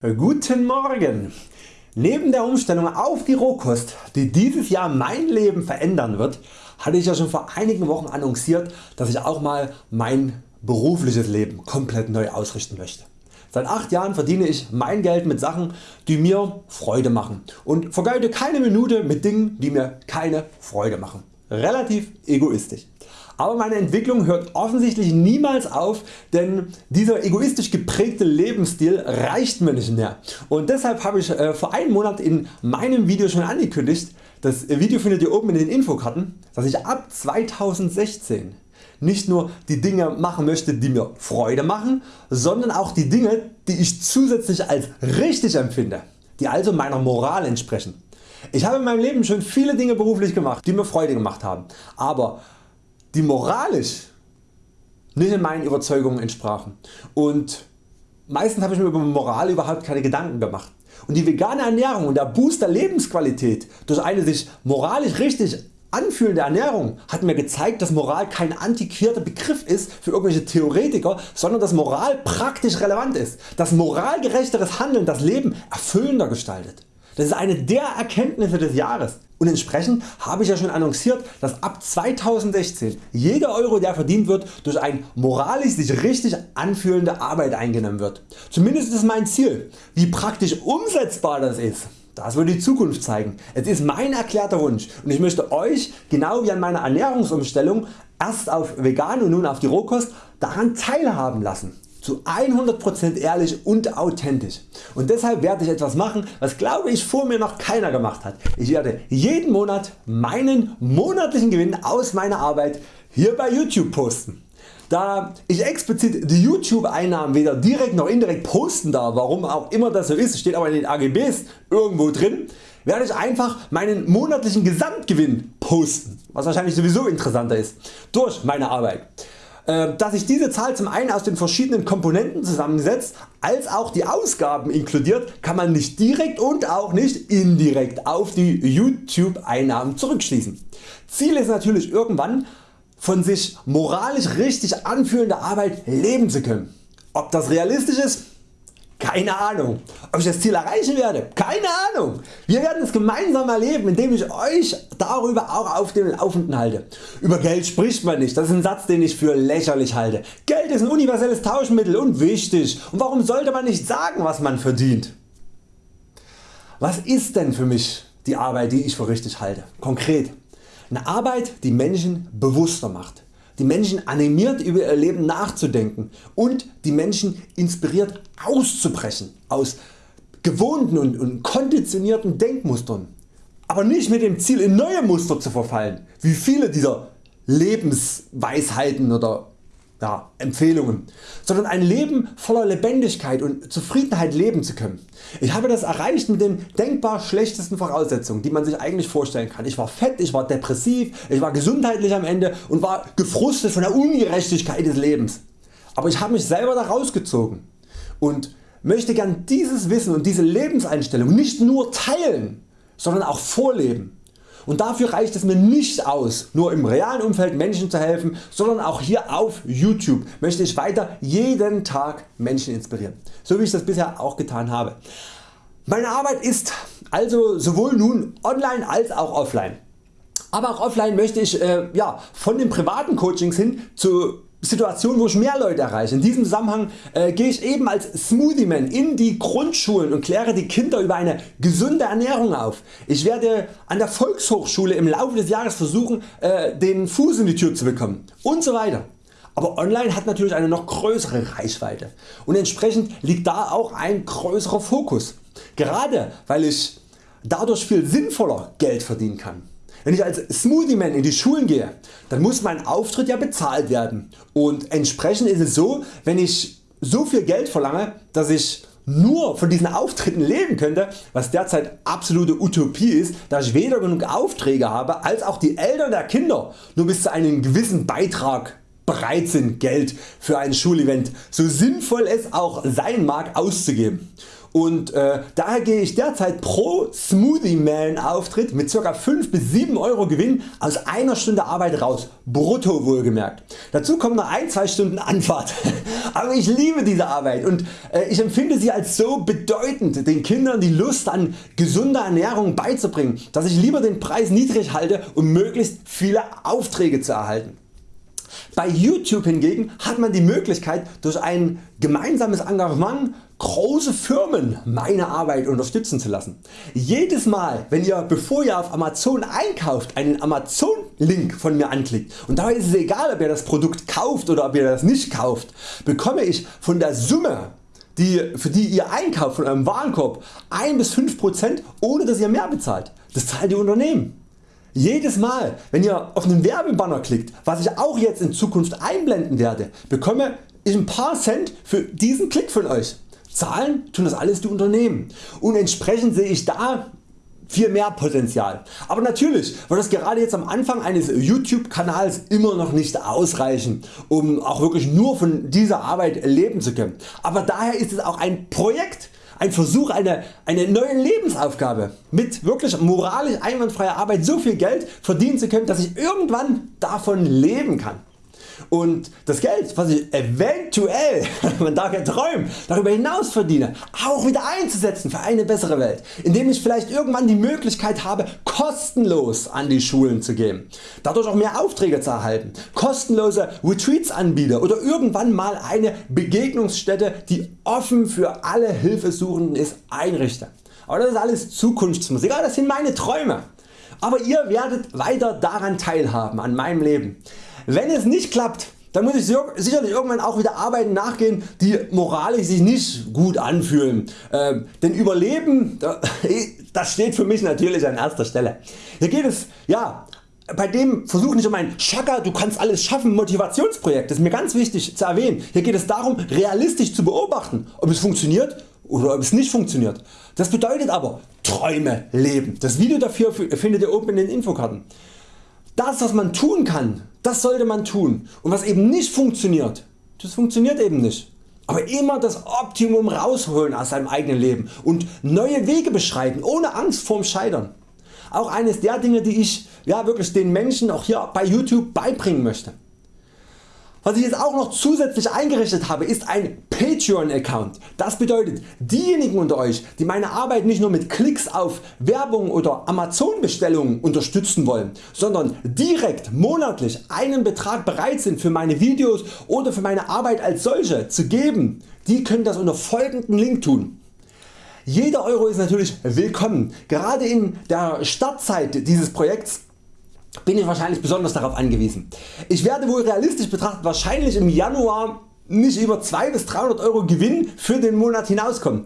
Guten Morgen! Neben der Umstellung auf die Rohkost, die dieses Jahr mein Leben verändern wird, hatte ich ja schon vor einigen Wochen annonciert, dass ich auch mal mein berufliches Leben komplett neu ausrichten möchte. Seit 8 Jahren verdiene ich mein Geld mit Sachen die mir Freude machen und vergeude keine Minute mit Dingen die mir keine Freude machen. Relativ egoistisch. Aber meine Entwicklung hört offensichtlich niemals auf, denn dieser egoistisch geprägte Lebensstil reicht mir nicht mehr. Und deshalb habe ich äh, vor einem Monat in meinem Video schon angekündigt, das Video findet ihr oben in den Infokarten, dass ich ab 2016 nicht nur die Dinge machen möchte die mir Freude machen, sondern auch die Dinge die ich zusätzlich als richtig empfinde, die also meiner Moral entsprechen. Ich habe in meinem Leben schon viele Dinge beruflich gemacht die mir Freude gemacht haben, aber die moralisch nicht in meinen Überzeugungen entsprachen und meistens habe ich mir über Moral überhaupt keine Gedanken gemacht. Und die vegane Ernährung und der Boost der Lebensqualität durch eine sich moralisch richtig anfühlende Ernährung hat mir gezeigt dass Moral kein antiquierter Begriff ist für irgendwelche Theoretiker, sondern dass Moral praktisch relevant ist, dass moralgerechteres Handeln das Leben erfüllender gestaltet. Das ist eine der Erkenntnisse des Jahres und entsprechend habe ich ja schon annonciert, dass ab 2016 jeder Euro der verdient wird durch ein moralisch sich richtig anfühlende Arbeit eingenommen wird. Zumindest ist mein Ziel. Wie praktisch umsetzbar das ist, das wird die Zukunft zeigen. Es ist mein erklärter Wunsch und ich möchte Euch genau wie an meiner Ernährungsumstellung erst auf vegan und nun auf die Rohkost daran teilhaben lassen zu 100% ehrlich und authentisch und deshalb werde ich etwas machen was glaube ich vor mir noch keiner gemacht hat. Ich werde jeden Monat meinen monatlichen Gewinn aus meiner Arbeit hier bei YouTube posten. Da ich explizit die YouTube Einnahmen weder direkt noch indirekt posten darf, warum auch immer das so ist, steht aber in den AGBs irgendwo drin, werde ich einfach meinen monatlichen Gesamtgewinn posten, was wahrscheinlich sowieso interessanter ist, durch meine Arbeit. Äh, dass sich diese Zahl zum einen aus den verschiedenen Komponenten zusammensetzt, als auch die Ausgaben inkludiert, kann man nicht direkt und auch nicht indirekt auf die YouTube Einnahmen zurückschließen. Ziel ist natürlich irgendwann von sich moralisch richtig anfühlender Arbeit leben zu können. Ob das realistisch ist? Keine Ahnung. Ob ich das Ziel erreichen werde? Keine Ahnung. Wir werden es gemeinsam erleben indem ich Euch darüber auch auf dem Laufenden halte. Über Geld spricht man nicht, das ist ein Satz den ich für lächerlich halte. Geld ist ein universelles Tauschmittel und wichtig und warum sollte man nicht sagen was man verdient? Was ist denn für mich die Arbeit die ich für richtig halte? Konkret. Eine Arbeit die Menschen bewusster macht die Menschen animiert über ihr Leben nachzudenken. Und die Menschen inspiriert auszubrechen aus gewohnten und, und konditionierten Denkmustern, aber nicht mit dem Ziel in neue Muster zu verfallen, wie viele dieser Lebensweisheiten oder ja, Empfehlungen, sondern ein Leben voller Lebendigkeit und Zufriedenheit leben zu können. Ich habe das erreicht mit den denkbar schlechtesten Voraussetzungen die man sich eigentlich vorstellen kann. Ich war fett, ich war depressiv, ich war gesundheitlich am Ende und war gefrustet von der Ungerechtigkeit des Lebens. Aber ich habe mich selber da rausgezogen und möchte gern dieses Wissen und diese Lebenseinstellung nicht nur teilen, sondern auch vorleben und dafür reicht es mir nicht aus nur im realen Umfeld Menschen zu helfen, sondern auch hier auf YouTube möchte ich weiter jeden Tag Menschen inspirieren, so wie ich das bisher auch getan habe. Meine Arbeit ist also sowohl nun online als auch offline. Aber auch offline möchte ich äh, ja, von den privaten Coachings hin zu Situation wo ich mehr Leute erreiche. In diesem Zusammenhang äh, gehe ich eben als Smoothie Man in die Grundschulen und kläre die Kinder über eine gesunde Ernährung auf. Ich werde an der Volkshochschule im Laufe des Jahres versuchen äh, den Fuß in die Tür zu bekommen und so weiter. Aber online hat natürlich eine noch größere Reichweite und entsprechend liegt da auch ein größerer Fokus. Gerade weil ich dadurch viel sinnvoller Geld verdienen kann. Wenn ich als Smoothie Man in die Schulen gehe, dann muss mein Auftritt ja bezahlt werden und entsprechend ist es so, wenn ich so viel Geld verlange, dass ich nur von diesen Auftritten leben könnte, was derzeit absolute Utopie ist, da ich weder genug Aufträge habe, als auch die Eltern der Kinder nur bis zu einem gewissen Beitrag bereit sind Geld für ein Schulevent, so sinnvoll es auch sein mag auszugeben. Und äh, daher gehe ich derzeit pro Smoothie Man Auftritt mit ca. 5 bis 7 Euro Gewinn aus einer Stunde Arbeit raus, brutto wohlgemerkt. Dazu kommen noch 1-2 Stunden Anfahrt. Aber ich liebe diese Arbeit und äh, ich empfinde sie als so bedeutend den Kindern die Lust an gesunder Ernährung beizubringen, dass ich lieber den Preis niedrig halte um möglichst viele Aufträge zu erhalten. Bei YouTube hingegen hat man die Möglichkeit durch ein gemeinsames Engagement große Firmen meine Arbeit unterstützen zu lassen. Jedes Mal wenn ihr bevor ihr auf Amazon einkauft einen Amazon Link von mir anklickt und dabei ist es egal ob ihr das Produkt kauft oder ob ihr das nicht kauft, bekomme ich von der Summe die, für die ihr einkauft von eurem Warenkorb 1 bis 5% ohne dass ihr mehr bezahlt. Das zahlt die Unternehmen. Jedes Mal wenn ihr auf einen Werbebanner klickt, was ich auch jetzt in Zukunft einblenden werde, bekomme ich ein paar Cent für diesen Klick von Euch. Zahlen tun das alles die Unternehmen und entsprechend sehe ich da viel mehr Potenzial. Aber natürlich wird das gerade jetzt am Anfang eines YouTube Kanals immer noch nicht ausreichen um auch wirklich nur von dieser Arbeit leben zu können. Aber daher ist es auch ein Projekt ein Versuch eine, eine neue Lebensaufgabe mit wirklich moralisch einwandfreier Arbeit so viel Geld verdienen zu können dass ich irgendwann davon leben kann und das Geld was ich eventuell, man darf ja träumen, darüber hinaus verdiene, auch wieder einzusetzen für eine bessere Welt, indem ich vielleicht irgendwann die Möglichkeit habe kostenlos an die Schulen zu gehen, dadurch auch mehr Aufträge zu erhalten, kostenlose Retreats anbiete oder irgendwann mal eine Begegnungsstätte die offen für alle Hilfesuchenden ist einrichte. Aber das ist alles Zukunftsmusik, das sind meine Träume. Aber ihr werdet weiter daran teilhaben an meinem Leben. Wenn es nicht klappt, dann muss ich sicherlich irgendwann auch wieder Arbeiten nachgehen die moralisch sich nicht gut anfühlen. Ähm, denn Überleben das steht für mich natürlich an erster Stelle. Hier geht es ja, bei dem Versuch nicht um ein Chaka du kannst alles schaffen Motivationsprojekt, das ist mir ganz wichtig zu erwähnen. Hier geht es darum realistisch zu beobachten ob es funktioniert oder ob es nicht funktioniert. Das bedeutet aber Träume leben. Das Video dafür findet ihr oben in den Infokarten. Das was man tun kann, das sollte man tun und was eben nicht funktioniert, das funktioniert eben nicht. Aber immer das Optimum rausholen aus seinem eigenen Leben und neue Wege beschreiten ohne Angst vorm Scheitern. Auch eines der Dinge die ich ja, wirklich den Menschen auch hier bei YouTube beibringen möchte. Was ich jetzt auch noch zusätzlich eingerichtet habe ist ein Patreon Account. Das bedeutet diejenigen unter Euch die meine Arbeit nicht nur mit Klicks auf Werbung oder Amazon Bestellungen unterstützen wollen, sondern direkt monatlich einen Betrag bereit sind für meine Videos oder für meine Arbeit als solche zu geben, die können das unter folgenden Link tun. Jeder Euro ist natürlich willkommen. Gerade in der Startzeit dieses Projekts bin ich wahrscheinlich besonders darauf angewiesen. Ich werde wohl realistisch betrachtet wahrscheinlich im Januar nicht über 2 bis 300 Euro Gewinn für den Monat hinauskommen.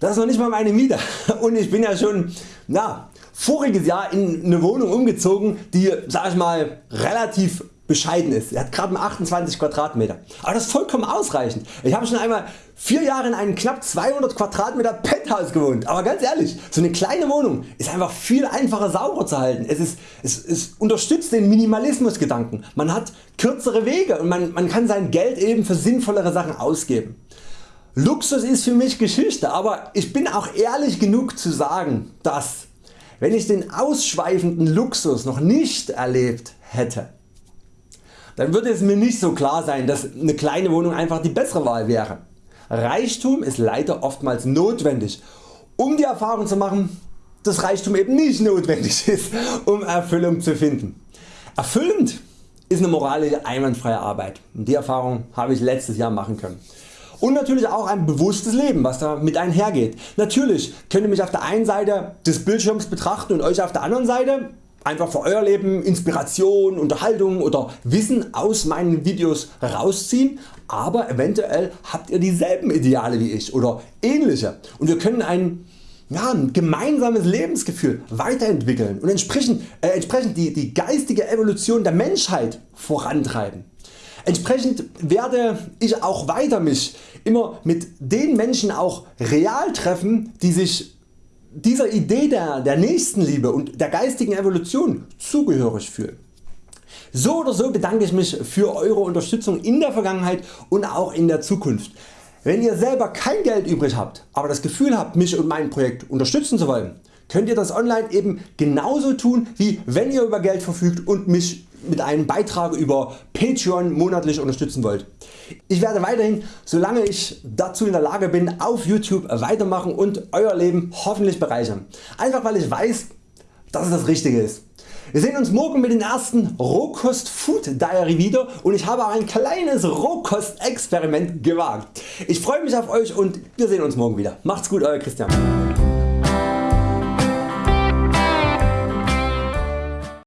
Das ist noch nicht mal meine Miete und ich bin ja schon na, voriges Jahr in eine Wohnung umgezogen die sag ich mal relativ bescheiden ist. Er hat gerade 28 Quadratmeter. Aber das ist vollkommen ausreichend. Ich habe schon einmal 4 Jahre in einem knapp 200 Quadratmeter Penthouse gewohnt. Aber ganz ehrlich, so eine kleine Wohnung ist einfach viel einfacher sauber zu halten. Es, ist, es, es unterstützt den Minimalismus Gedanken. Man hat kürzere Wege und man, man kann sein Geld eben für sinnvollere Sachen ausgeben. Luxus ist für mich Geschichte, aber ich bin auch ehrlich genug zu sagen, dass wenn ich den ausschweifenden Luxus noch nicht erlebt hätte, dann würde es mir nicht so klar sein dass eine kleine Wohnung einfach die bessere Wahl wäre. Reichtum ist leider oftmals notwendig um die Erfahrung zu machen dass Reichtum eben nicht notwendig ist um Erfüllung zu finden. Erfüllend ist eine moralische einwandfreie Arbeit. Die Erfahrung habe ich letztes Jahr machen können. Und natürlich auch ein bewusstes Leben was damit einhergeht. Natürlich könnt ihr mich auf der einen Seite des Bildschirms betrachten und Euch auf der anderen Seite einfach für Euer Leben Inspiration, Unterhaltung oder Wissen aus meinen Videos rausziehen, aber eventuell habt ihr dieselben Ideale wie ich oder ähnliche und wir können ein, ja, ein gemeinsames Lebensgefühl weiterentwickeln und entsprechend, äh, entsprechend die, die geistige Evolution der Menschheit vorantreiben. Entsprechend werde ich auch weiter mich immer mit den Menschen auch real treffen die sich dieser Idee der, der Nächstenliebe und der geistigen Evolution zugehörig fühlen. So oder so bedanke ich mich für Eure Unterstützung in der Vergangenheit und auch in der Zukunft. Wenn ihr selber kein Geld übrig habt, aber das Gefühl habt mich und mein Projekt unterstützen zu wollen, könnt ihr das online eben genauso tun wie wenn ihr über Geld verfügt und mich mit einem Beitrag über Patreon monatlich unterstützen wollt. Ich werde weiterhin solange ich dazu in der Lage bin auf YouTube weitermachen und Euer Leben hoffentlich bereichern. Einfach weil ich weiß dass es das Richtige ist. Wir sehen uns morgen mit dem ersten Rohkost Food Diary wieder und ich habe ein kleines Rohkost Experiment gewagt. Ich freue mich auf Euch und wir sehen uns morgen wieder. Macht's gut Euer Christian.